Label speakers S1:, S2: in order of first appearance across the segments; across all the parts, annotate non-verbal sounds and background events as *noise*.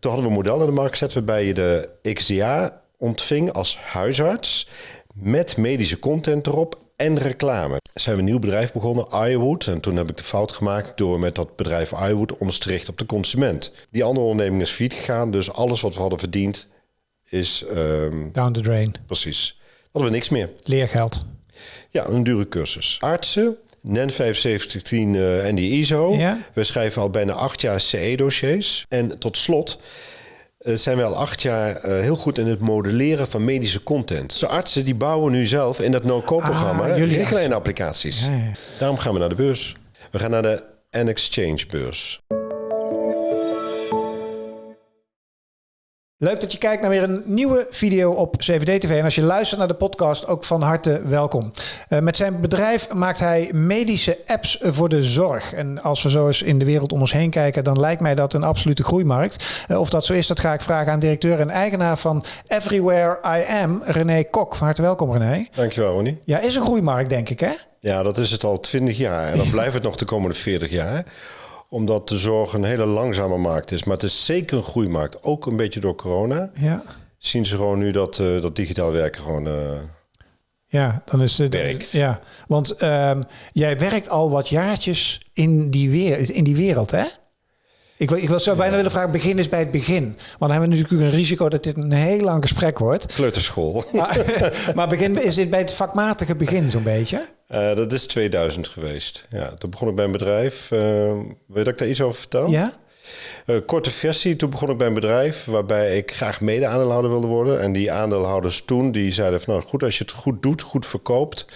S1: Toen hadden we een model in de markt gezet waarbij je de XDA ontving als huisarts met medische content erop en reclame. Zijn we een nieuw bedrijf begonnen, iWood. En toen heb ik de fout gemaakt door met dat bedrijf iWood ons te richten op de consument. Die andere onderneming is failliet gegaan, dus alles wat we hadden verdiend is... ehm,
S2: Down the drain.
S1: precies. Hadden we niks meer.
S2: Leergeld.
S1: Ja, een dure cursus. Artsen, NEN 7510 eh, en die ISO.
S2: Ja.
S1: We schrijven al bijna acht jaar CE-dossiers. En tot slot eh, zijn we al acht jaar eh, heel goed in het modelleren van medische content. Dus artsen die bouwen nu zelf in dat no-code-programma
S2: Ah,
S1: richtlijnapplicaties.
S2: Ja, ja.
S1: Daarom gaan we naar de beurs. We gaan naar de N-Exchange beurs.
S2: Leuk dat je kijkt naar weer een nieuwe video op CVD TV. En als je luistert naar de podcast, ook van harte welkom. Eh, met zijn bedrijf maakt hij medische apps voor de zorg. En als we zo eens in de wereld om ons heen kijken, dan lijkt mij dat een absolute groeimarkt. Eh, of dat zo is, dat ga ik vragen aan directeur en eigenaar van Everywhere I Am, René Kok. Van harte welkom, René.
S1: Dankjewel, Ronnie.
S2: Ja, is een groeimarkt, denk ik, hè?
S1: Ja, dat is het al 20 jaar. En dan *laughs* blijft het nog de komende 40 jaar. Omdat de zorg een hele langzame markt is. Maar het is zeker een groeimarkt. Ook een beetje door corona.
S2: Ja.
S1: Zien ze gewoon nu dat, eh, dat digitaal werken gewoon... eh,
S2: Ja, dan is het.
S1: Werkt.
S2: Ja, want ehm, jij werkt al wat jaartjes in die, weer, in die wereld, hè? Ik wil, ik wil zo bijna willen vragen, begin is bij het begin. Want dan hebben we natuurlijk een risico dat dit een heel lang gesprek wordt.
S1: kleuterschool.
S2: Maar, *laughs* maar begin, is dit bij het vakmatige begin zo'n beetje?
S1: Eh, dat is 2000 geweest. Ja, toen begon ik bij een bedrijf. eh, wil je dat ik daar iets over vertel?
S2: Ja?
S1: Eh, korte versie. Toen begon ik bij een bedrijf waarbij ik graag mede-aandeelhouder wilde worden. En die aandeelhouders toen, die zeiden van... nou goed, als je het goed doet, goed verkoopt...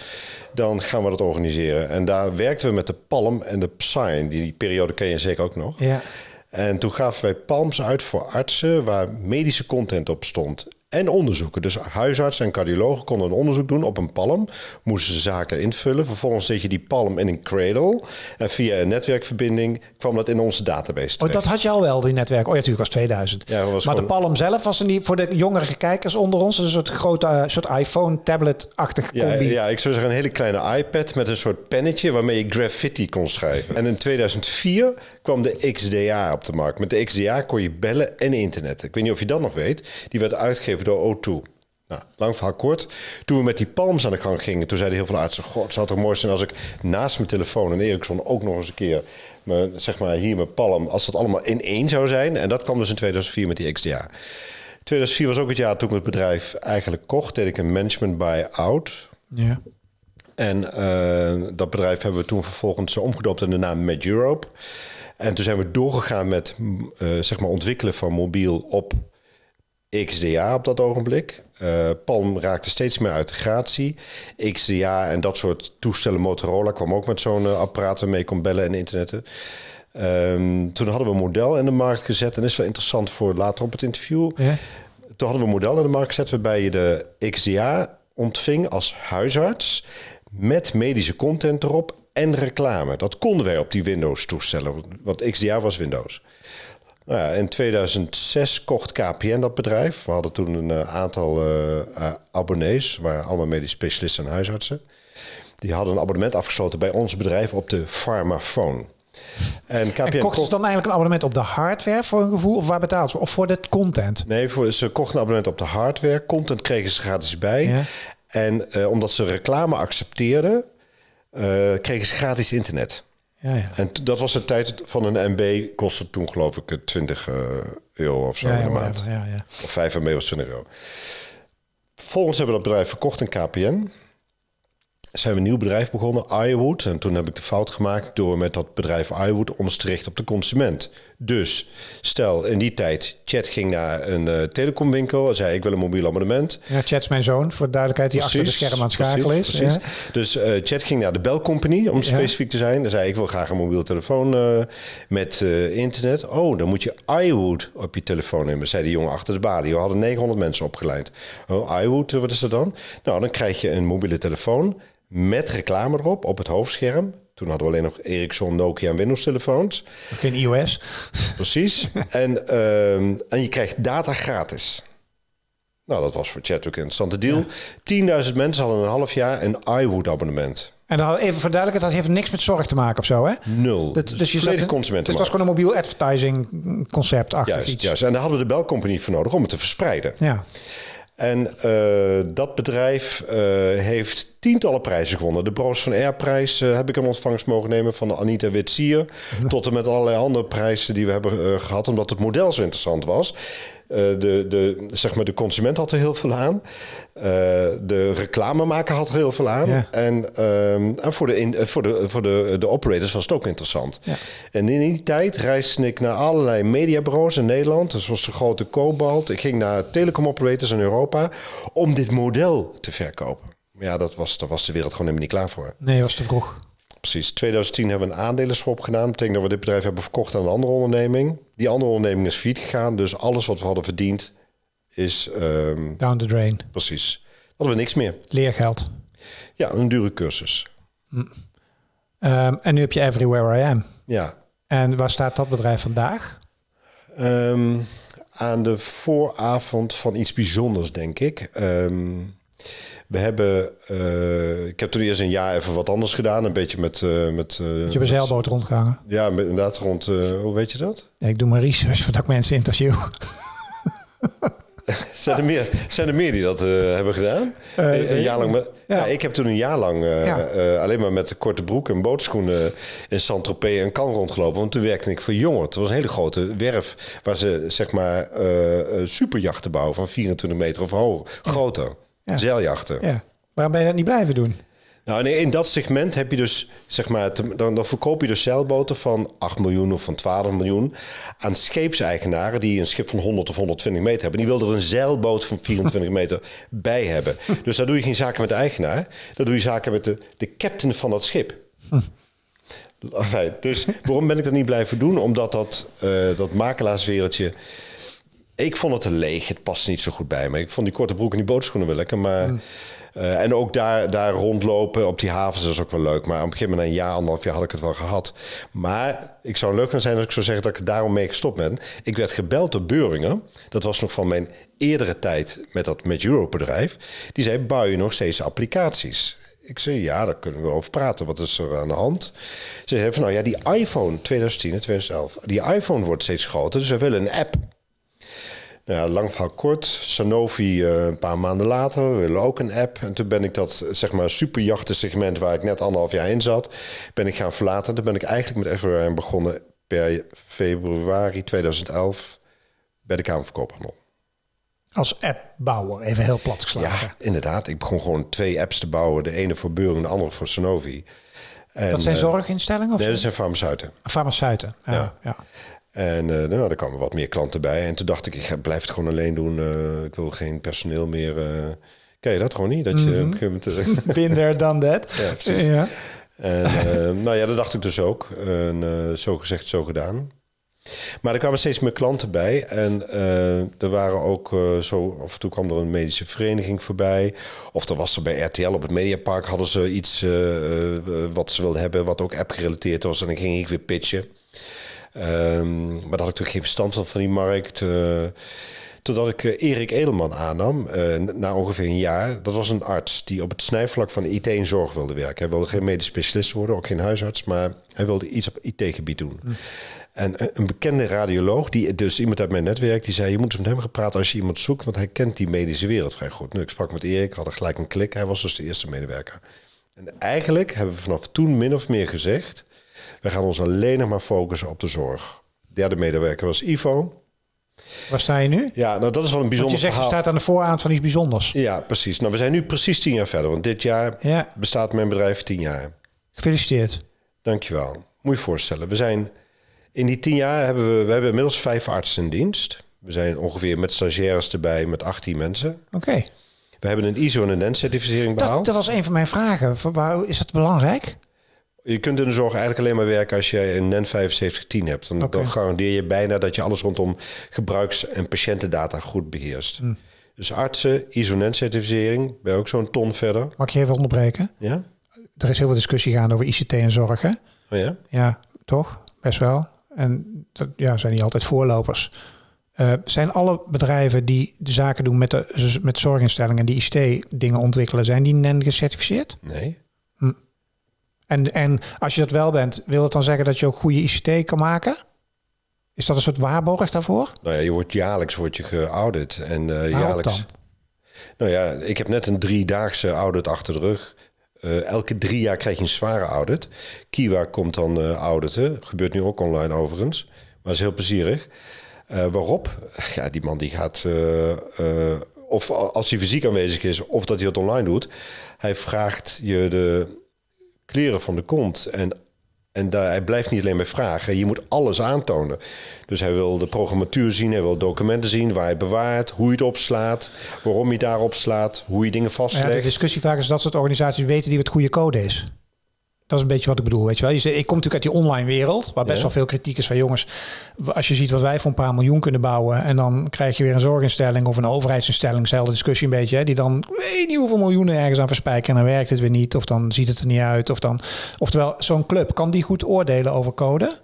S1: dan gaan we dat organiseren. En daar werkten we met de Palm en de Psy. Die, die periode ken je zeker ook nog.
S2: Ja.
S1: En toen gaven wij palms uit voor artsen waar medische content op stond. En onderzoeken. Dus huisartsen en cardiologen konden een onderzoek doen op een palm. Moesten ze zaken invullen. Vervolgens zet je die palm in een cradle. En via een netwerkverbinding kwam dat in onze database
S2: Oh,
S1: terecht.
S2: dat had je al wel, die netwerk. Oh ja, natuurlijk was 2000.
S1: Ja, was
S2: maar de Palm zelf was er niet voor de jongere kijkers onder ons. Een soort grote eh, soort iPhone-tablet-achtig
S1: Ja,
S2: combi.
S1: ja, ik zou zeggen een hele kleine iPad met een soort pennetje waarmee je graffiti kon schrijven. En in 2004 kwam de XDA op de markt. Met de XDA kon je bellen en internet. Ik weet niet of je dat nog weet. Die werd uitgegeven door O2. Nou, lang verhaal kort. Toen we met die palms aan de gang gingen, toen zeiden heel veel artsen... God, het zou toch mooi zijn als ik naast mijn telefoon en Ericsson ook nog eens een keer... Mijn, zeg maar hier mijn palm, als dat allemaal in één zou zijn. En dat kwam dus in 2004 met die XDA. 2004 was ook het jaar toen ik het bedrijf eigenlijk kocht. Deed ik een management buy-out.
S2: Ja.
S1: En eh, dat bedrijf hebben we toen vervolgens omgedoopt in de naam Med Europe. En toen zijn we doorgegaan met eh, zeg maar ontwikkelen van mobiel op XDA op dat ogenblik. Eh, Palm raakte steeds meer uit de gratie. XDA en dat soort toestellen, Motorola kwam ook met zo'n eh, apparaat waarmee je kon bellen en internetten. Ehm, toen hadden we een model in de markt gezet. En is wel interessant voor later op het interview.
S2: Ja.
S1: Toen hadden we een model in de markt gezet waarbij je de XDA ontving als huisarts met medische content erop en reclame. Dat konden wij op die Windows-toestellen, want XDA was Windows. Nou ja, in 2006 kocht KPN dat bedrijf. We hadden toen een eh, aantal eh, eh, abonnees, waren allemaal medisch specialisten en huisartsen. Die hadden een abonnement afgesloten bij ons bedrijf op de Pharmaphone. En KPN
S2: En kochten
S1: kocht-
S2: ze dan eigenlijk een abonnement op de hardware voor een gevoel? Of waar betaald ze? Of voor de content?
S1: Nee, voor, ze kochten een abonnement op de hardware. Content kregen ze gratis bij.
S2: Ja.
S1: En omdat ze reclame accepteerden, kregen ze gratis internet.
S2: Ja, ja.
S1: En dat was de tijd van een MB, kostte toen geloof ik eh, 20 eh, euro of zo
S2: Ja,
S1: in de maand.
S2: whatever. ja, ja.
S1: Of 5 MB was 20 euro. Vervolgens hebben we dat bedrijf verkocht in KPN. Zijn we een nieuw bedrijf begonnen, iWood. En toen heb ik de fout gemaakt door met dat bedrijf iWood ons te richten op de consument. Dus stel in die tijd, Chat ging naar een eh, telecomwinkel en zei ik wil een mobiel abonnement.
S2: Ja, Chat is mijn zoon, voor de duidelijkheid, die achter de scherm aan het schakelen is.
S1: precies,
S2: Ja.
S1: Dus eh, Chat ging naar de belcompany, om specifiek te zijn. Dan zei ik wil graag een mobiel telefoon eh, met internet. Oh, dan moet je iWood op je telefoon nemen, zei die jongen achter de balie. We hadden 900 mensen opgeleid. Oh, iWood, wat is dat dan? Nou, dan krijg je een mobiele telefoon met reclame erop op het hoofdscherm. Toen hadden we alleen nog Ericsson, Nokia en Windows telefoons.
S2: Geen iOS.
S1: Precies. *laughs* en, ehm, en je krijgt data gratis. Nou, dat was voor Chat ook een interessante deal. 10.000 mensen hadden een half jaar een iWood abonnement.
S2: En dan even voor duidelijkheid, dat heeft niks met zorg te maken of zo, hè?
S1: Nul.
S2: Dat, dus je
S1: Volledig
S2: zat-
S1: consumentenmarkt.
S2: Dus dat is gewoon een mobiel advertising concept achter
S1: Juist,
S2: iets.
S1: juist. En daar hadden we de belcompagnie voor nodig om het te verspreiden.
S2: Ja.
S1: En eh, dat bedrijf eh, heeft tientallen prijzen gewonnen. De Broos van Air-prijs eh, heb ik in ontvangst mogen nemen van Anita Witsier. *laughs* Tot en met allerlei andere prijzen die we hebben eh, gehad, omdat het model zo interessant was. Eh, de, de, zeg maar, de consument had er heel veel aan. Eh, de reclamemaker had er heel veel aan.
S2: Ja.
S1: En, ehm, en voor, de, in, eh, voor, de, voor de, de operators was het ook interessant.
S2: Ja.
S1: En in die tijd reisde ik naar allerlei mediabureaus in Nederland. Zoals de grote Cobalt. Ik ging naar telecom operators in Europa om dit model te verkopen. Maar Ja, dat was, daar was de wereld gewoon helemaal niet klaar voor.
S2: Nee, was te vroeg.
S1: Precies. 2010 hebben we een aandelenswap gedaan. Dat betekent dat we dit bedrijf hebben verkocht aan een andere onderneming. Die andere onderneming is failliet gegaan. Dus alles wat we hadden verdiend is ehm,
S2: Down the drain.
S1: precies. Hadden we niks meer.
S2: Leergeld.
S1: Ja, een dure cursus.
S2: Ehm, en nu heb je Everywhere I Am.
S1: Ja.
S2: En waar staat dat bedrijf vandaag?
S1: Ehm, aan de vooravond van iets bijzonders, denk ik. We hebben, eh, ik heb toen eerst een jaar even wat anders gedaan. Een beetje met... eh met eh,
S2: Je een zeilboot rondgehangen.
S1: Ja, met, inderdaad rond... hoe weet je dat?
S2: Ja, ik doe mijn research voordat ik mensen interview. *laughs*
S1: Zijn er meer, zijn er meer die dat hebben gedaan? Een, een jaar lang. met-
S2: Ja.
S1: ja. ik heb toen een jaar lang
S2: Ja.
S1: alleen maar met de korte broek en bootschoenen in Saint-Tropez en Cannes rondgelopen. Want toen werkte ik voor Jongen. Het was een hele grote werf waar ze zeg maar superjachten bouwen van 24 meter of hoog, groter.
S2: Ja.
S1: Zeiljachten.
S2: Ja. Waarom ben je dat niet blijven doen?
S1: Nou, nee, in dat segment heb je dus, zeg maar, te- dan, dan verkoop je dus zeilboten van 8 miljoen of van 12 miljoen aan scheepseigenaren die een schip van 100 of 120 meter hebben. Die wilden er een zeilboot van 24 meter *laughs* bij hebben. Dus daar doe je geen zaken met de eigenaar, daar doe je zaken met de, de captain van dat schip. *laughs* Enfin, dus waarom ben ik dat niet blijven doen? Omdat dat, eh, dat makelaarswereldje. Ik vond het te leeg. Het past niet zo goed bij me. Ik vond die korte broek en die bootschoenen wel lekker. Maar, eh, en ook daar, daar rondlopen op die havens is ook wel leuk. Maar op een gegeven moment, een jaar, anderhalf jaar, had ik het wel gehad. Maar ik zou leuk gaan zijn als ik zou zeggen dat ik daarom mee gestopt ben. Ik werd gebeld door Beuringen. Dat was nog van mijn eerdere tijd met dat met Europe bedrijf. Die zei, bouw je nog steeds applicaties? Ik zei, ja, daar kunnen we over praten. Wat is er aan de hand? Ze zei van, nou ja, die iPhone 2010 en 2011... die iPhone wordt steeds groter, dus we willen een app. Nou ja, lang verhaal kort. Sanofi eh, een paar maanden later, we willen ook een app. En toen ben ik dat, zeg maar, superjachtensegment... waar ik net anderhalf jaar in zat, ben ik gaan verlaten. Toen ben ik eigenlijk met Everywhere begonnen per februari 2011... bij de Kamer van Koophandel.
S2: Als appbouwer, even heel plat geslagen.
S1: Ja, inderdaad. Ik begon gewoon twee apps te bouwen. De ene voor Beuring, de andere voor Sanofi. En,
S2: dat zijn
S1: eh,
S2: zorginstellingen of
S1: Nee, dat zijn farmaceuten.
S2: farmaceuten? Ja.
S1: Ja.
S2: ja.
S1: En eh, nou, er kwamen wat meer klanten bij. En toen dacht ik, ik ga- blijf het gewoon alleen doen. Eh, ik wil geen personeel meer. eh Ken je dat gewoon niet? Dat je op een gegeven moment, eh,
S2: Been there, done that.
S1: Ja, precies.
S2: Ja.
S1: En nou ja, dat dacht ik dus ook. En zo gezegd, zo gedaan. Maar er kwamen steeds meer klanten bij. En er waren ook eh, zo... Af en toe kwam er een medische vereniging voorbij. Of er was er bij RTL op het Mediapark... hadden ze iets wat ze wilden hebben... wat ook app-gerelateerd was. En dan ging ik weer pitchen. Ehm, maar daar had ik natuurlijk geen verstand van, van die markt. eh, totdat ik eh, Erik Edelman aannam, eh, na ongeveer een jaar. Dat was een arts die op het snijvlak van IT en zorg wilde werken. Hij wilde geen medisch specialist worden, ook geen huisarts, maar hij wilde iets op IT-gebied doen. En een- bekende radioloog, die, dus iemand uit mijn netwerk, die zei: Je moet eens met hem gaan praten als je iemand zoekt, want hij kent die medische wereld vrij goed. Nu, ik sprak met Erik, hadden gelijk een klik. Hij was dus de eerste medewerker. En eigenlijk hebben we vanaf toen min of meer gezegd: We gaan ons alleen nog maar focussen op de zorg. Derde medewerker was Ivo.
S2: Waar sta je nu?
S1: Ja, nou dat is wel een
S2: Want
S1: bijzonder
S2: je zegt, je staat aan de vooravond van iets bijzonders.
S1: Ja, precies. Nou, we zijn nu precies tien jaar verder, want dit jaar
S2: Ja,
S1: bestaat mijn bedrijf tien jaar.
S2: gefeliciteerd.
S1: Dankjewel. Moet je voorstellen. We zijn in die tien jaar hebben we, we hebben inmiddels vijf artsen in dienst. We zijn ongeveer met stagiaires erbij met 18 mensen.
S2: Oké.
S1: We hebben een ISO en een NEN-certificering
S2: Dat,
S1: behaald.
S2: dat was een van mijn vragen. Waar, is dat belangrijk?
S1: Je kunt in de zorg eigenlijk alleen maar werken als je een NEN 7510 hebt. Dan, dan garandeer je bijna dat je alles rondom gebruiks- en patiëntendata goed beheerst.
S2: Hm.
S1: Dus artsen, ISO NEN-certificering, ben je ook zo'n ton verder.
S2: Mag ik je even onderbreken?
S1: Ja?
S2: Er is heel veel discussie gaande over ICT en zorg, hè?
S1: Oh ja?
S2: Ja, toch? Best wel. En dat ja, zijn niet altijd voorlopers. Eh, zijn alle bedrijven die de zaken doen met, de, met zorginstellingen die ICT-dingen ontwikkelen, zijn die NEN gecertificeerd?
S1: Nee.
S2: En, en als je dat wel bent, wil het dan zeggen dat je ook goede ICT kan maken? Is dat een soort waarborg daarvoor?
S1: Nou ja, je wordt jaarlijks wordt je geaudit. En uh,
S2: Waarop
S1: jaarlijks.
S2: dan?
S1: Nou ja, ik heb net een driedaagse audit achter de rug. Eh, elke drie jaar krijg je een zware audit. Kiwa komt dan eh, auditen. Gebeurt nu ook online overigens. Maar is heel plezierig. Eh, waarop? Ja, die man die gaat... eh, eh, of als hij fysiek aanwezig is, of dat hij het online doet. Hij vraagt je de kleren van de kont. En, en daar, hij blijft niet alleen bij vragen. Je moet alles aantonen. Dus hij wil de programmatuur zien. Hij wil documenten zien waar hij bewaart. Hoe je het opslaat. Waarom je het daarop slaat. Hoe je dingen
S2: Ja, de
S1: vastlegt.
S2: discussie vaak is dat soort organisaties weten die wat goede code is. Dat is een beetje wat ik bedoel, weet je wel. Je zegt, ik kom natuurlijk uit die online wereld, waar best
S1: Ja.
S2: wel veel kritiek is van jongens. Als je ziet wat wij voor een paar miljoen kunnen bouwen en dan krijg je weer een zorginstelling of een overheidsinstelling, dezelfde discussie een beetje, hè, die dan weet niet hoeveel miljoenen ergens aan verspijken en dan werkt het weer niet of dan ziet het er niet uit. Of dan, oftewel, zo'n club, kan die goed oordelen over code?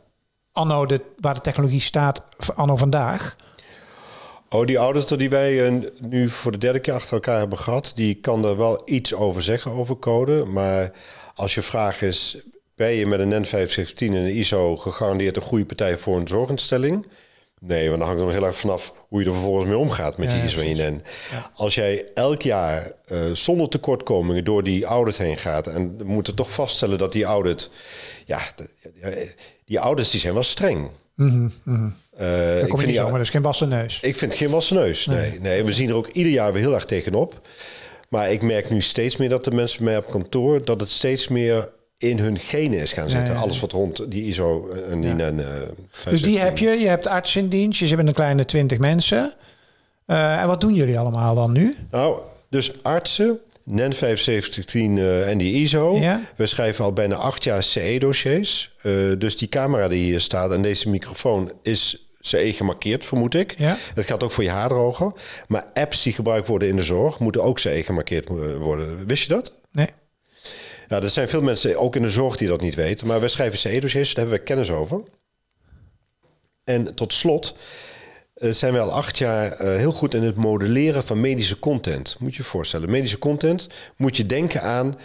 S2: Anno, de, waar de technologie staat, anno vandaag.
S1: Oh, die auditor die wij eh, nu voor de derde keer achter elkaar hebben gehad, die kan er wel iets over zeggen over code. Maar als je vraag is, ben je met een NEN 517 en een ISO gegarandeerd een goede partij voor een zorginstelling? Nee, want dan hangt er nog heel erg vanaf hoe je er vervolgens mee omgaat met
S2: ja,
S1: ISO en je. NEN. Als jij elk jaar eh, zonder tekortkomingen door die audit heen gaat en we moeten toch vaststellen dat die audit, ja, de- die audits die zijn wel streng.
S2: Mhm,
S1: Eh,
S2: Dan
S1: ik
S2: kom je
S1: vind
S2: niet zomaar, dus geen wassen neus.
S1: ik vind geen wassen neus. Nee. nee. we zien er ook ieder jaar weer heel erg tegenop. Maar ik merk nu steeds meer dat de mensen bij mij op kantoor... dat het steeds meer in hun genen is gaan zitten.
S2: ja, ja.
S1: Alles wat rond die ISO en die NEN, eh,
S2: Dus die
S1: 517.
S2: heb je. Je hebt arts in dienst. Je zit met een kleine 20 mensen. Eh, en wat doen jullie allemaal dan nu?
S1: Nou, dus artsen, NEN 7510 eh, en die ISO.
S2: Ja.
S1: We schrijven al bijna acht jaar CE-dossiers. Eh, dus die camera die hier staat en deze microfoon is CE gemarkeerd, vermoed ik.
S2: Ja.
S1: Dat geldt ook voor je haardroger. Maar apps die gebruikt worden in de zorg moeten ook CE gemarkeerd worden. Wist je dat?
S2: Nee.
S1: Ja, er zijn veel mensen, ook in de zorg, die dat niet weten. Maar wij schrijven CE-dossiers, daar hebben we kennis over. En tot slot eh, zijn we al acht jaar eh, heel goed in het modelleren van medische content. Moet je je voorstellen. Medische content moet je denken aan,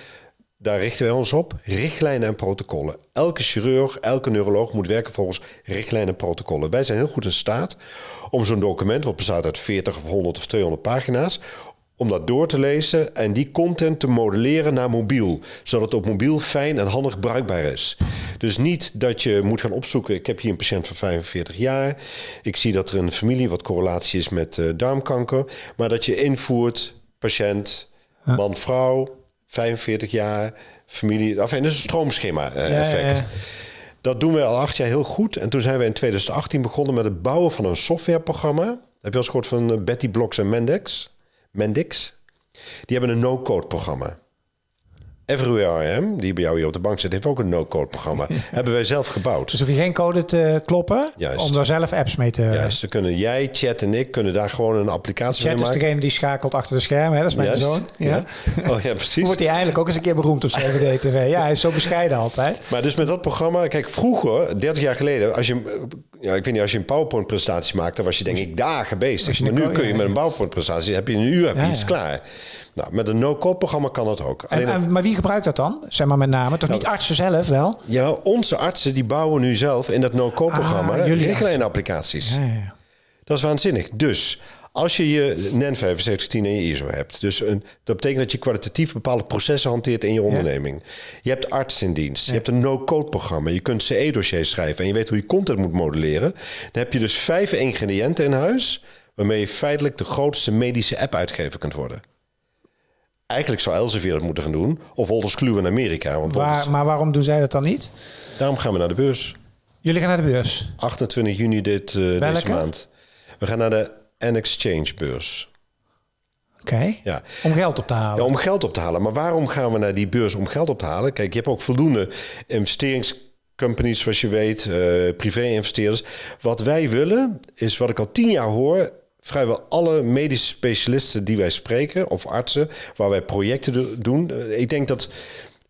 S1: daar richten wij ons op, richtlijnen en protocollen. Elke chirurg, elke neuroloog moet werken volgens richtlijnen en protocollen. Wij zijn heel goed in staat om zo'n document, wat bestaat uit 40 of 100 of 200 pagina's, om dat door te lezen en die content te modelleren naar mobiel. Zodat het op mobiel fijn en handig bruikbaar is. Dus niet dat je moet gaan opzoeken. Ik heb hier een patiënt van 45 jaar. Ik zie dat er in de familie wat correlatie is met eh, darmkanker. Maar dat je invoert, patiënt, man, vrouw, 45 jaar, familie. Enfin, dat is een stroomschema eh,
S2: Ja, ja.
S1: Dat doen we al acht jaar heel goed. En toen zijn we in 2018 begonnen met het bouwen van een softwareprogramma. Heb je al eens gehoord van eh, Betty Blocks en Mendix? Mendix? Die hebben een no-code programma. Everywhere I Am, die bij jou hier op de bank zit, heeft ook een no-code programma. *laughs* Hebben wij zelf gebouwd.
S2: Dus hoef je geen code te kloppen
S1: Juist.
S2: om daar zelf apps mee te...
S1: Juist, dan kunnen jij, Chat en ik kunnen daar gewoon een applicatie
S2: Chat
S1: mee
S2: is
S1: maken.
S2: degene die schakelt achter de schermen. Hè? Dat is mijn
S1: Juist,
S2: zoon. Ja.
S1: ja. Oh ja,
S2: Hoe
S1: precies.
S2: wordt hij eindelijk ook eens een keer beroemd op *laughs* CVD-TV? Ja, hij is zo bescheiden altijd.
S1: Maar dus met dat programma, kijk, vroeger, 30 jaar geleden, als je, ja, ik weet niet, als je een PowerPoint-presentatie maakte, dan was je denk ik dagen bezig. Maar nu kun je met een PowerPoint-presentatie, heb je een uur heb je
S2: Ja,
S1: iets
S2: ja.
S1: klaar. Nou, met een no-code-programma kan dat ook.
S2: En,
S1: Alleen,
S2: en- maar wie gebruikt dat dan? Zeg maar met name. Toch niet artsen zelf wel?
S1: ja, onze artsen die bouwen nu zelf in dat no-code-programma
S2: Ah, jullie
S1: richtlijnapplicaties.
S2: Ja, ja.
S1: Dat is waanzinnig. Dus als je je NEN 7510 en je ISO hebt, dus een, dat betekent dat je kwalitatief bepaalde processen hanteert in je onderneming. Je hebt arts in dienst, je hebt een no-code programma, je kunt CE-dossiers schrijven en je weet hoe je content moet modelleren. Dan heb je dus vijf ingrediënten in huis waarmee je feitelijk de grootste medische app-uitgever kunt worden. Eigenlijk zou Elsevier dat moeten gaan doen, of Wolters Kluwer in Amerika. Want Wolters-
S2: maar waarom doen zij dat dan niet?
S1: daarom gaan we naar de beurs.
S2: Jullie gaan naar de beurs.
S1: 28 juni dit, eh, deze maand. We gaan naar de N-Exchange beurs.
S2: Oké.
S1: Ja.
S2: Om geld op te halen.
S1: Ja, om geld op te halen. Maar waarom gaan we naar die beurs om geld op te halen? Kijk, je hebt ook voldoende investeringscompanies, zoals je weet, eh, privé-investeerders. Wat wij willen, is wat ik al tien jaar hoor. Vrijwel alle medische specialisten die wij spreken, of artsen, waar wij projecten do- doen. eh, Ik denk dat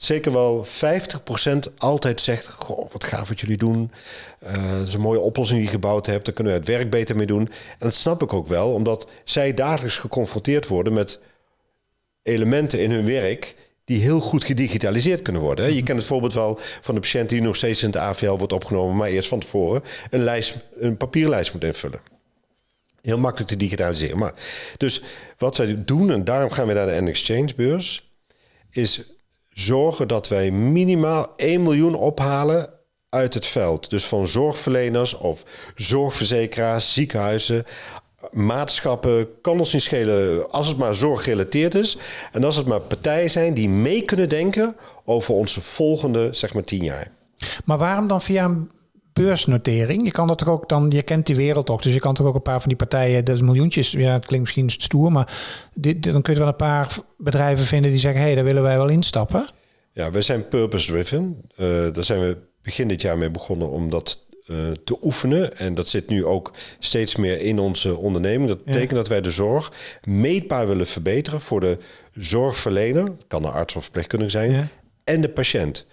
S1: zeker wel 50% altijd zegt: Goh, wat gaaf wat jullie doen. Eh, dat is een mooie oplossing die je gebouwd hebt. Daar kunnen we het werk beter mee doen. En dat snap ik ook wel, omdat zij dagelijks geconfronteerd worden met elementen in hun werk die heel goed gedigitaliseerd kunnen worden. Je kent het voorbeeld wel van de patiënt die nog steeds in het AVL wordt opgenomen, maar eerst van tevoren een, lijst, een papierlijst moet invullen. Heel makkelijk te digitaliseren. Maar, dus wat wij doen, en daarom gaan we naar de N-Exchange beurs, is zorgen dat wij minimaal 1 miljoen ophalen uit het veld. Dus van zorgverleners of zorgverzekeraars, ziekenhuizen, maatschappen, kan ons niet schelen als het maar zorggerelateerd is. En als het maar partijen zijn die mee kunnen denken over onze volgende, zeg maar, tien jaar.
S2: Maar waarom dan via een beursnotering? Je kan dat toch ook dan, je kent die wereld toch, dus je kan toch ook een paar van die partijen, dat is miljoentjes, ja, het klinkt misschien stoer, maar dit, dan kun je wel een paar bedrijven vinden die zeggen, hé, hey, daar willen wij wel instappen.
S1: Ja, wij zijn purpose-driven. Eh, daar zijn we begin dit jaar mee begonnen om dat eh, te oefenen. En dat zit nu ook steeds meer in onze onderneming. Dat betekent dat wij de zorg meetbaar willen verbeteren voor de zorgverlener, kan een arts of verpleegkundige zijn,
S2: Ja.
S1: en de patiënt.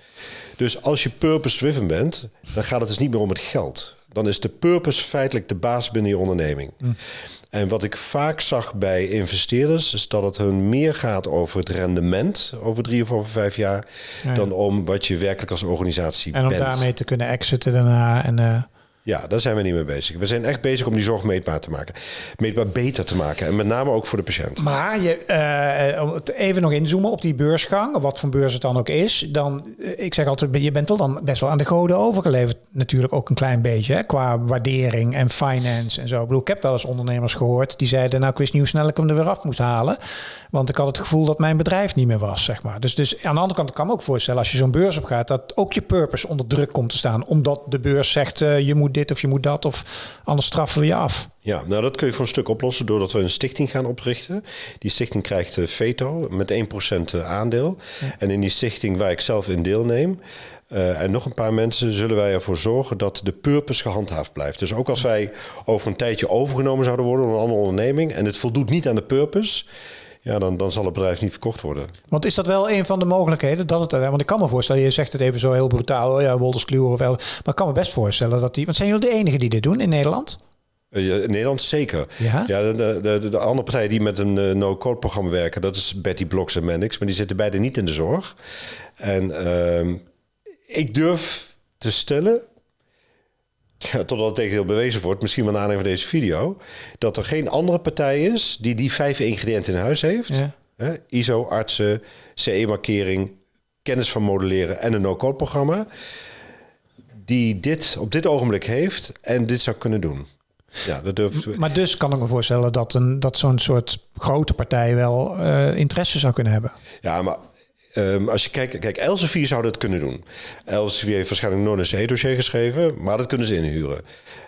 S1: Dus als je purpose-driven bent, dan gaat het dus niet meer om het geld. Dan is de purpose feitelijk de baas binnen je onderneming. En wat ik vaak zag bij investeerders, is dat het hun meer gaat over het rendement over drie of over vijf jaar,
S2: Ja.
S1: dan om wat je werkelijk als organisatie
S2: En om
S1: bent.
S2: daarmee te kunnen exiten daarna. En, eh,
S1: Ja, daar zijn we niet mee bezig. We zijn echt bezig om die zorg meetbaar te maken. Meetbaar beter te maken. En met name ook voor de patiënt.
S2: Maar je, het even nog inzoomen op die beursgang, wat voor beurs het dan ook is. Dan, eh, ik zeg altijd, je bent wel dan best wel aan de goden overgeleverd. Natuurlijk ook een klein beetje, hè, qua waardering en finance en zo. Ik bedoel, ik heb wel eens ondernemers gehoord die zeiden, nou ik wist niet hoe snel ik hem er weer af moest halen. Want ik had het gevoel dat mijn bedrijf niet meer was, zeg maar. Dus, dus aan de andere kant kan ik me ook voorstellen, als je zo'n beurs op gaat, dat ook je purpose onder druk komt te staan. Omdat de beurs zegt, eh, je moet dit of je moet dat, of anders straffen we je af.
S1: Ja, nou dat kun je voor een stuk oplossen doordat we een stichting gaan oprichten. Die stichting krijgt eh, veto met 1% aandeel. En in die stichting waar ik zelf in deelneem... eh, en nog een paar mensen zullen wij ervoor zorgen dat de purpose gehandhaafd blijft. Dus ook als wij over een tijdje overgenomen zouden worden door een andere onderneming en het voldoet niet aan de purpose, ja, dan, dan zal het bedrijf niet verkocht worden.
S2: Want is dat wel een van de mogelijkheden? Dat het, want ik kan me voorstellen, je zegt het even zo heel brutaal, oh ja, Wolterskluwer of wel. Maar ik kan me best voorstellen dat die. Want zijn jullie de enigen die dit doen in Nederland?
S1: Eh, ja, In Nederland zeker.
S2: Ja?
S1: de, de, de, de andere partijen die met een eh, no-code programma werken, dat is Betty Blocks en Mendix, maar die zitten beide niet in de zorg. En ehm, ik durf te stellen, ja, totdat het tegendeel bewezen wordt, misschien wel aanleiding van deze video, dat er geen andere partij is die die vijf ingrediënten in huis heeft.
S2: Ja.
S1: Hè, ISO, artsen, CE-markering, kennis van modelleren en een no-code programma, die dit op dit ogenblik heeft en dit zou kunnen doen. Ja, dat durf
S2: Maar dus kan ik me voorstellen dat, een, dat zo'n soort grote partij wel eh, interesse zou kunnen hebben.
S1: Ja, maar ehm, als je kijkt, kijk, Elsevier zou dat kunnen doen. Elsevier heeft waarschijnlijk nooit een C-dossier geschreven, maar dat kunnen ze inhuren.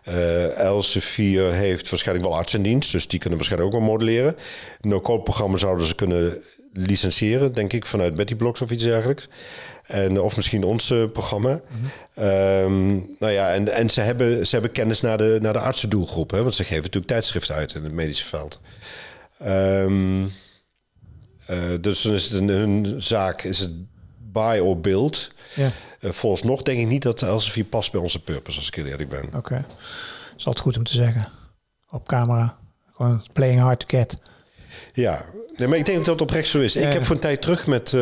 S1: Eh Elsevier heeft waarschijnlijk wel artsendienst, dus die kunnen waarschijnlijk ook wel modelleren. No-code programma zouden ze kunnen licentiëren, denk ik, vanuit Betty Blocks of iets dergelijks. En, of misschien ons eh, programma. Ehm, nou ja, en, en ze, hebben, ze hebben kennis naar de, naar de artsendoelgroep, hè, want ze geven natuurlijk tijdschriften uit in het medische veld. Ehm, eh, dus dan is het een, hun zaak, is het buy or build.
S2: Ja,
S1: Uh, volgens nog denk ik niet dat Elsevier past bij onze purpose, als ik heel eerlijk ben.
S2: oké. Dat is altijd goed om te zeggen. Op camera. Gewoon playing hard to get.
S1: Ja, nee, maar ik denk dat dat oprecht zo is. Ik heb voor een tijd terug met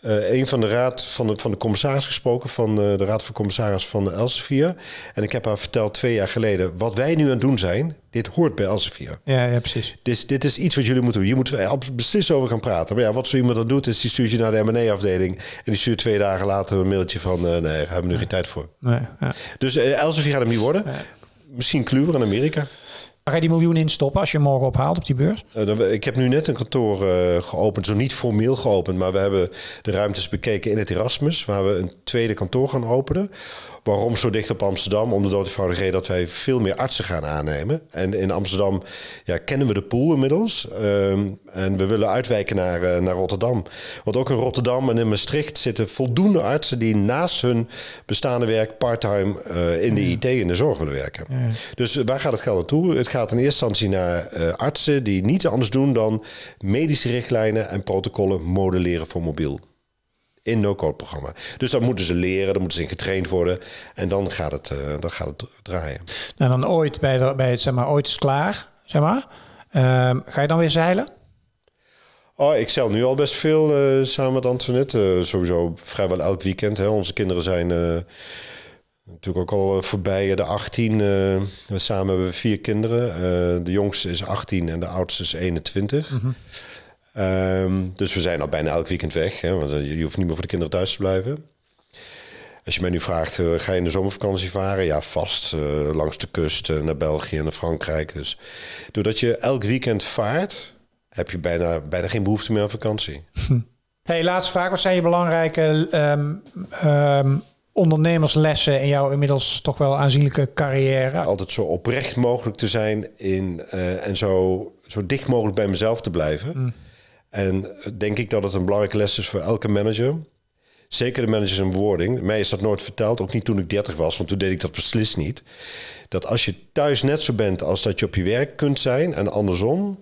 S1: eh, een van de raad van de, van de commissaris gesproken, van eh, de raad van commissaris van Elsevier. En ik heb haar verteld twee jaar geleden, wat wij nu aan het doen zijn, dit hoort bij Elsevier.
S2: Ja, ja precies.
S1: Dit, dit is iets wat jullie moeten doen. Moeten we absoluut beslist over gaan praten. Maar ja, wat zo iemand dan doet, is die stuurt je naar de M&A-afdeling... en die stuurt twee dagen later een mailtje van... eh, nee, daar hebben we nu geen tijd voor.
S2: Nee, ja.
S1: Dus Elsevier gaat hem niet worden. Misschien Kluwer in Amerika.
S2: Ga je die miljoen instoppen als je morgen ophaalt op die beurs?
S1: Eh, ik heb nu net een kantoor eh, geopend, zo niet formeel geopend, maar we hebben de ruimtes bekeken in het Erasmus, waar we een tweede kantoor gaan openen. Waarom zo dicht op Amsterdam? Om de doodvoudige reden dat wij veel meer artsen gaan aannemen. En in Amsterdam ja, kennen we de pool inmiddels. Ehm, en we willen uitwijken naar, eh, naar Rotterdam. Want ook in Rotterdam en in Maastricht zitten voldoende artsen die naast hun bestaande werk parttime eh, in de IT in de zorg willen werken. Dus waar gaat het geld naartoe? Het gaat in eerste instantie naar eh, artsen die niets anders doen dan medische richtlijnen en protocollen modelleren voor mobiel in no-code programma. Dus dan moeten ze leren, dan moeten ze in getraind worden. En dan gaat het, eh, dan gaat het draaien.
S2: Nou, dan ooit bij, de, bij het, zeg maar, ooit is klaar, zeg maar. Ehm, ga je dan weer zeilen?
S1: Oh, ik zel nu al best veel uh, samen met Antoinette. Uh, sowieso vrijwel elk weekend. Hè. Onze kinderen zijn natuurlijk ook al voorbij de 18. we samen hebben we vier kinderen. de jongste is 18 en de oudste is 21. Mm -hmm. Um, dus we zijn al bijna elk weekend weg. Hè, want je hoeft niet meer voor de kinderen thuis te blijven. Als je mij nu vraagt, uh, ga je in de zomervakantie varen? Ja, vast. Uh, langs de kust uh, naar België en naar Frankrijk. Dus doordat je elk weekend vaart, heb je bijna, bijna geen behoefte meer aan vakantie. *laughs*
S2: Hey, laatste vraag. Wat zijn je belangrijke um, um, ondernemerslessen in jouw inmiddels toch wel aanzienlijke carrière?
S1: Altijd zo oprecht mogelijk te zijn in, en zo, zo dicht mogelijk bij mezelf te blijven. Mm. En denk ik dat het een belangrijke les is voor elke manager zeker de managers en bewoording. Mij is dat nooit verteld, ook niet toen ik 30 was, want toen deed ik dat beslist niet. Dat als je thuis net zo bent als dat je op je werk kunt zijn en andersom,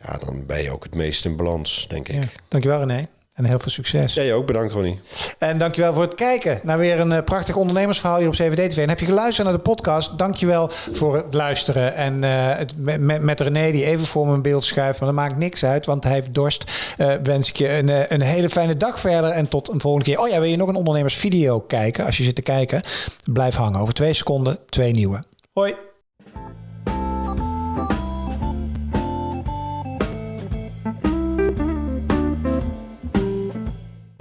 S1: ja, dan ben je ook het meest in balans, denk ik. Ja,
S2: dankjewel René. En heel veel succes.
S1: Jij ook, bedankt Ronnie.
S2: En dankjewel voor het kijken naar weer een uh, prachtig ondernemersverhaal hier op CVD TV. En heb je geluisterd naar de podcast, dankjewel voor het luisteren. En uh, het, met, met René die even voor mijn beeld schuift, maar dat maakt niks uit, want hij heeft dorst. Uh, wens ik je een, een hele fijne dag verder en tot een volgende keer. Oh ja, wil je nog een ondernemersvideo kijken? Als je zit te kijken, blijf hangen. Over twee seconden, twee nieuwe. Hoi.